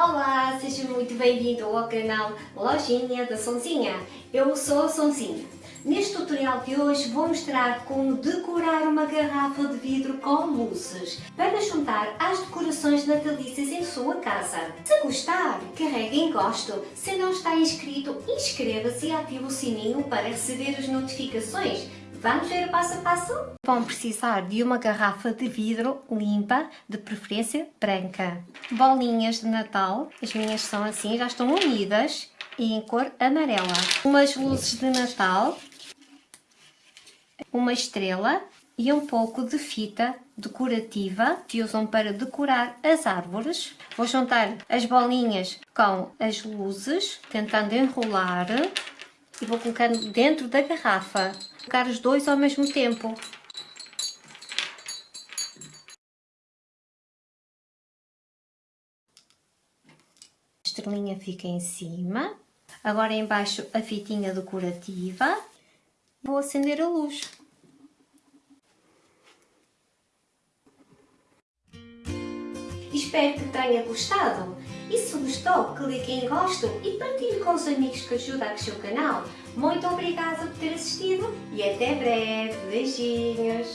Olá, seja muito bem-vindo ao canal Lojinha da Sonzinha. Eu sou a Sonzinha. Neste tutorial de hoje vou mostrar como decorar uma garrafa de vidro com luzes para juntar às decorações natalícias em sua casa. Se gostar, carregue em gosto. Se não está inscrito, inscreva-se e ative o sininho para receber as notificações Vamos ver o passo a passo? Vão precisar de uma garrafa de vidro limpa, de preferência branca. Bolinhas de Natal, as minhas são assim, já estão unidas e em cor amarela. Umas luzes de Natal, uma estrela e um pouco de fita decorativa que usam para decorar as árvores. Vou juntar as bolinhas com as luzes, tentando enrolar e vou colocando dentro da garrafa. Colocar os dois ao mesmo tempo. A estrelinha fica em cima. Agora embaixo a fitinha decorativa. Vou acender a luz. Espero que tenha gostado. E se gostou, clique em gosto e partilhe com os amigos que ajuda a crescer o canal. Muito obrigada por ter assistido e até breve. Beijinhos!